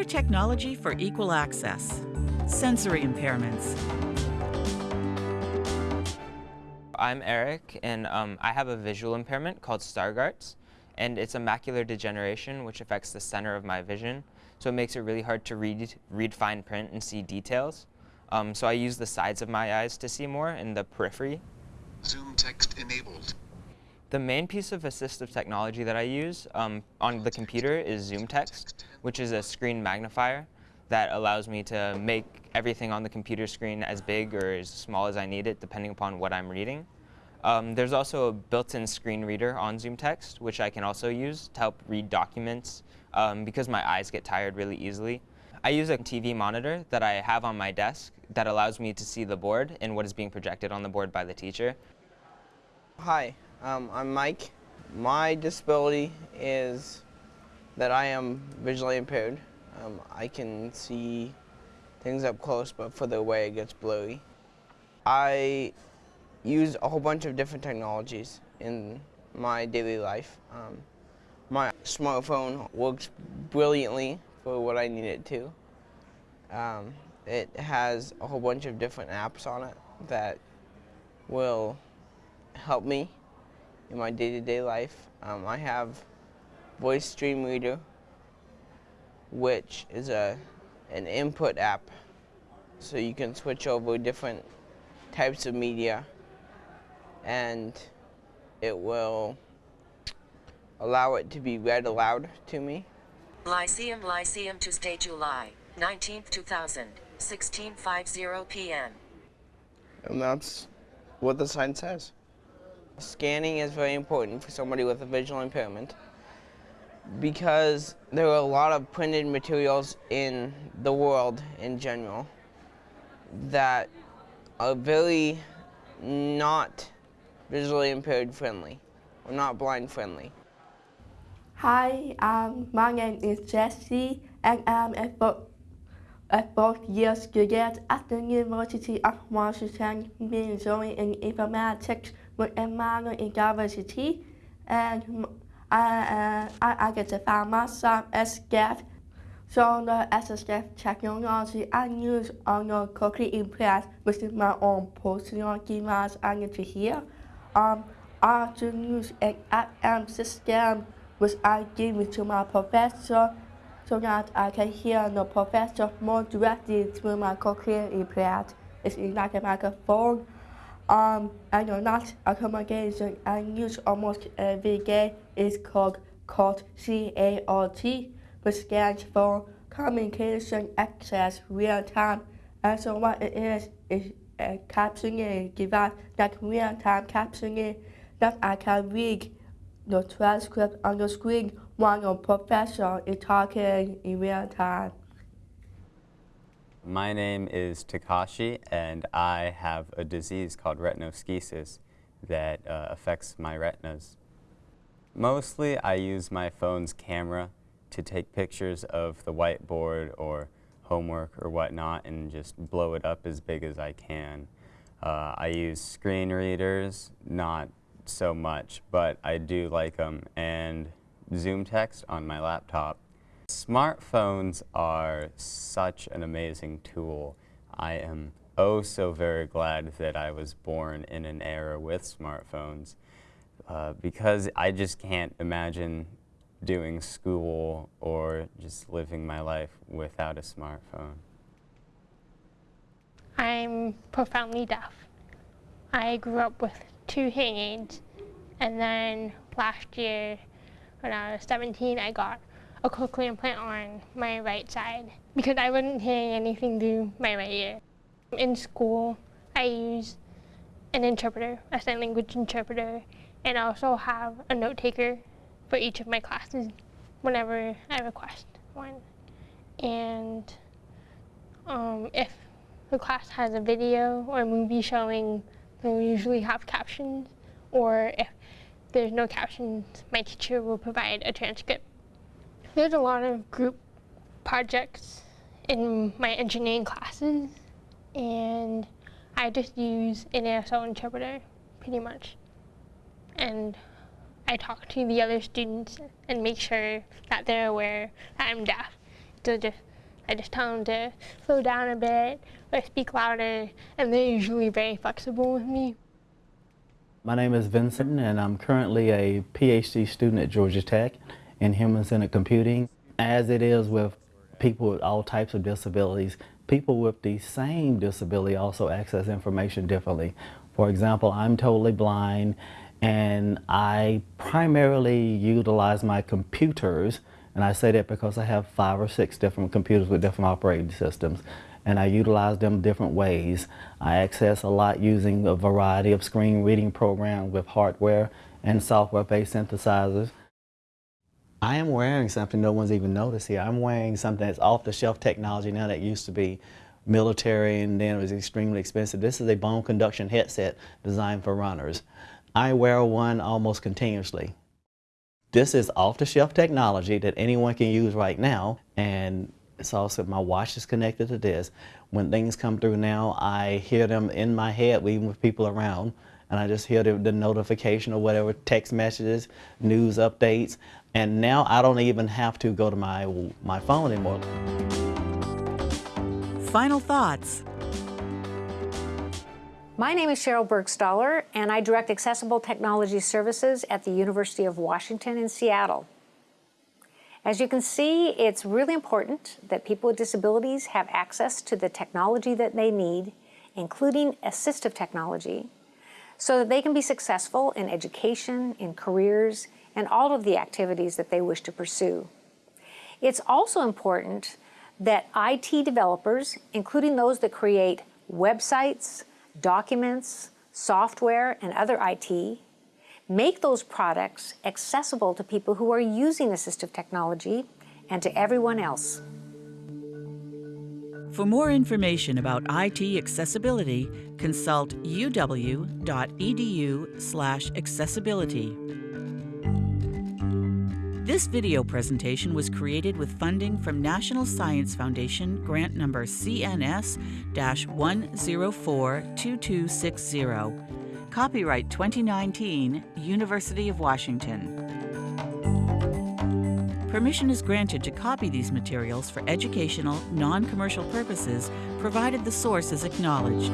More technology for equal access. Sensory impairments. I'm Eric, and um, I have a visual impairment called Stargardt's, and it's a macular degeneration which affects the center of my vision, so it makes it really hard to read, read fine print and see details. Um, so I use the sides of my eyes to see more in the periphery. ZoomText enabled. The main piece of assistive technology that I use um, on the computer is ZoomText, which is a screen magnifier that allows me to make everything on the computer screen as big or as small as I need it, depending upon what I'm reading. Um, there's also a built-in screen reader on ZoomText, which I can also use to help read documents um, because my eyes get tired really easily. I use a TV monitor that I have on my desk that allows me to see the board and what is being projected on the board by the teacher. Hi, um, I'm Mike. My disability is that I am visually impaired. Um, I can see things up close, but further away it gets blurry. I use a whole bunch of different technologies in my daily life. Um, my smartphone works brilliantly for what I need it to. Um, it has a whole bunch of different apps on it that will help me in my day-to-day -day life. Um, I have Voice Dream Reader, which is a an input app, so you can switch over different types of media, and it will allow it to be read aloud to me. Lyceum Lyceum Tuesday, July 19th, 2000, 16.50 p.m. And that's what the sign says. Scanning is very important for somebody with a visual impairment because there are a lot of printed materials in the world in general that are very not visually impaired friendly or not blind friendly. Hi, um, my name is Jesse and I'm a, bo a fourth year student at the University of Washington, majoring in informatics with a minor in diversity. And I, uh, I, to find myself as scared. So the assistive technology I use on the implant, which is my own personal device I need to hear. Um, I also use an FM system which I give to my professor so that I can hear the professor more directly through my cochlear implant. It's like a microphone. Um, and another accommodation I use almost every day is called CART, C-A-R-T, which stands for Communication Access Real Time. And so what it is, is a captioning device, like real-time captioning, that I can read the transcript on the screen while the professor is talking in real time. My name is Takashi, and I have a disease called retinoschisis that uh, affects my retinas. Mostly, I use my phone's camera to take pictures of the whiteboard or homework or whatnot and just blow it up as big as I can. Uh, I use screen readers, not so much, but I do like them, and ZoomText on my laptop. Smartphones are such an amazing tool. I am oh so very glad that I was born in an era with smartphones uh, because I just can't imagine doing school or just living my life without a smartphone. I'm profoundly deaf. I grew up with two hearing aids and then last year when I was 17 I got a cochlear implant on my right side because I wasn't hearing anything through my right ear. In school, I use an interpreter, a sign language interpreter, and I also have a note taker for each of my classes whenever I request one. And um, if the class has a video or a movie showing, they'll usually have captions, or if there's no captions, my teacher will provide a transcript there's a lot of group projects in my engineering classes, and I just use an ASL interpreter, pretty much. And I talk to the other students and make sure that they're aware that I'm deaf. So just I just tell them to slow down a bit or speak louder, and they're usually very flexible with me. My name is Vincent, and I'm currently a PhD student at Georgia Tech in human-centered computing. As it is with people with all types of disabilities, people with the same disability also access information differently. For example, I'm totally blind and I primarily utilize my computers and I say that because I have five or six different computers with different operating systems and I utilize them different ways. I access a lot using a variety of screen reading programs with hardware and software-based synthesizers. I am wearing something no one's even noticed here. I'm wearing something that's off-the-shelf technology now that used to be military and then it was extremely expensive. This is a bone conduction headset designed for runners. I wear one almost continuously. This is off-the-shelf technology that anyone can use right now and it's also my watch is connected to this. When things come through now, I hear them in my head even with people around and I just hear the, the notification or whatever, text messages, news updates, and now I don't even have to go to my, my phone anymore. Final thoughts. My name is Sheryl Burgstahler, and I direct Accessible Technology Services at the University of Washington in Seattle. As you can see, it's really important that people with disabilities have access to the technology that they need, including assistive technology, so that they can be successful in education, in careers, and all of the activities that they wish to pursue. It's also important that IT developers, including those that create websites, documents, software, and other IT, make those products accessible to people who are using assistive technology and to everyone else. For more information about IT accessibility, consult uw.edu slash accessibility. This video presentation was created with funding from National Science Foundation grant number CNS-1042260. Copyright 2019, University of Washington. Permission is granted to copy these materials for educational, non-commercial purposes, provided the source is acknowledged.